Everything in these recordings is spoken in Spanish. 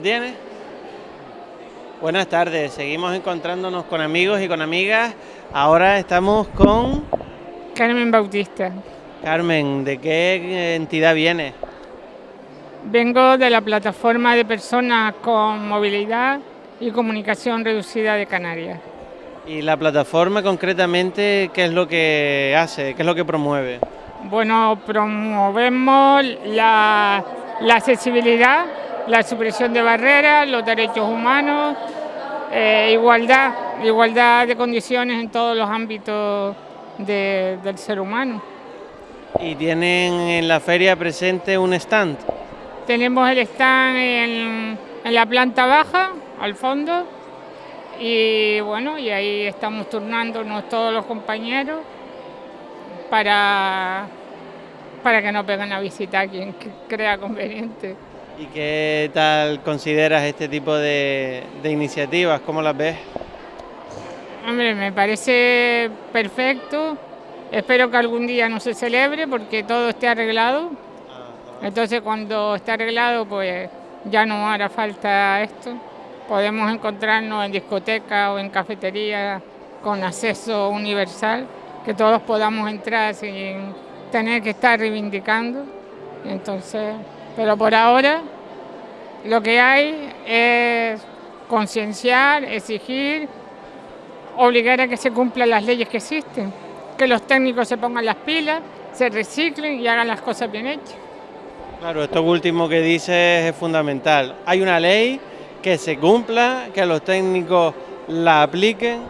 tienes? Buenas tardes, seguimos encontrándonos con amigos y con amigas. Ahora estamos con... Carmen Bautista. Carmen, ¿de qué entidad viene? Vengo de la plataforma de personas con movilidad y comunicación reducida de Canarias. ¿Y la plataforma concretamente qué es lo que hace, qué es lo que promueve? Bueno, promovemos la, accesibilidad, la supresión de barreras, los derechos humanos, eh, igualdad, igualdad de condiciones en todos los ámbitos del ser humano. ¿Y tienen en la feria presente un stand? Tenemos el stand en, la planta baja, al fondo, y bueno, y ahí estamos turnándonos todos los compañeros para, para que nos vengan a visitar quien crea conveniente. ¿Y qué tal consideras este tipo de, de iniciativas? ¿Cómo las ves? Hombre, me parece perfecto. Espero que algún día no se celebre porque todo esté arreglado entonces cuando esté arreglado, pues ya no hará falta esto. Podemos encontrarnos en discoteca o en cafetería con acceso universal, que todos podamos entrar sin tener que estar reivindicando. Entonces, pero por ahora lo que hay es concienciar, exigir, obligar a que se cumplan las leyes que existen, que los técnicos se pongan las pilas, se reciclen y hagan las cosas bien hechas. Claro, esto último que dices es fundamental. Hay una ley que se cumpla, que los técnicos la apliquen.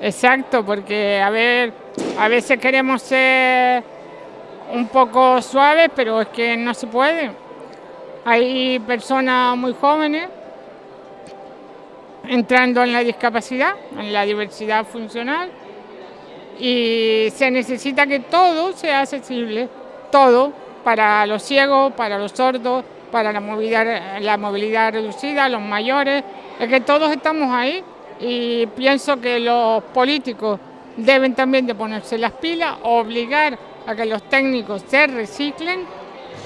Exacto, porque a ver, a veces queremos ser un poco suaves, pero es que no se puede. Hay personas muy jóvenes entrando en la discapacidad, en la diversidad funcional, y se necesita que todo sea accesible, todo, para los ciegos, para los sordos, para la movilidad, la movilidad reducida, los mayores, es que todos estamos ahí y pienso que los políticos deben también de ponerse las pilas, obligar a que los técnicos se reciclen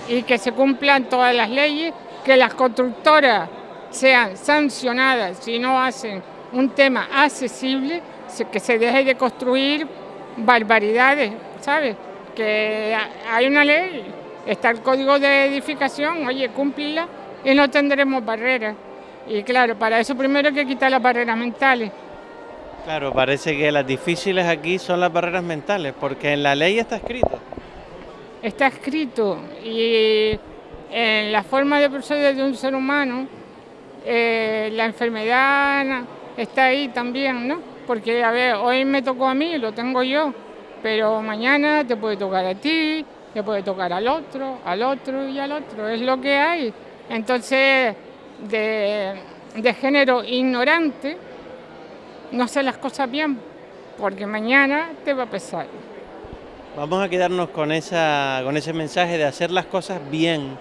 y que se cumplan todas las leyes, que las constructoras sean sancionadas si no hacen un tema accesible, que se deje de construir barbaridades, ¿sabes? Que hay una ley Está el código de edificación, oye, cúmplila y no tendremos barreras. Y claro, para eso primero hay que quitar las barreras mentales. Claro, parece que las difíciles aquí son las barreras mentales, porque en la ley está escrito. Está escrito y en la forma de proceder de un ser humano, eh, la enfermedad está ahí también, ¿no? Porque, a ver, hoy me tocó a mí, lo tengo yo, pero mañana te puede tocar a ti, le puede tocar al otro, al otro y al otro, es lo que hay. Entonces, de, género ignorante, no sé las cosas bien, porque mañana te va a pesar. Vamos a quedarnos con, esa, con ese mensaje de hacer las cosas bien,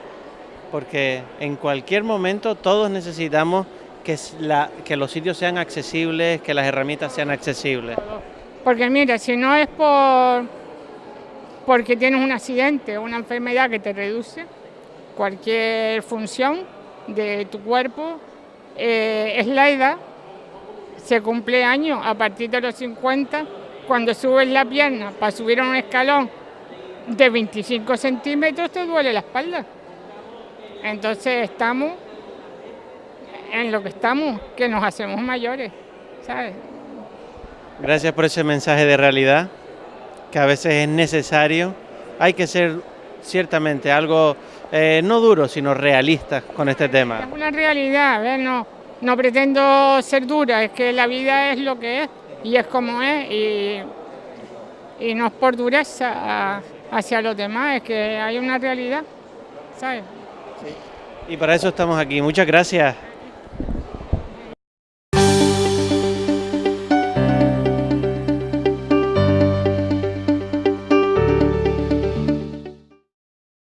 porque en cualquier momento todos necesitamos que, los sitios sean accesibles, que las herramientas sean accesibles. Porque mira, si no es por porque tienes un accidente o una enfermedad que te reduce cualquier función de tu cuerpo, eh, es la edad, se cumple años a partir de los 50, cuando subes la pierna para subir a un escalón de 25 centímetros te duele la espalda. Entonces estamos en lo que estamos, que nos hacemos mayores, ¿sabes? Gracias por ese mensaje de realidad que a veces es necesario. Hay que ser ciertamente algo eh, no duro, sino realista con este tema. Es una realidad, No, no pretendo ser dura, es que la vida es lo que es y es como es y, y no es por dureza hacia los demás, es que hay una realidad, ¿sabes? Y para eso estamos aquí. Muchas gracias.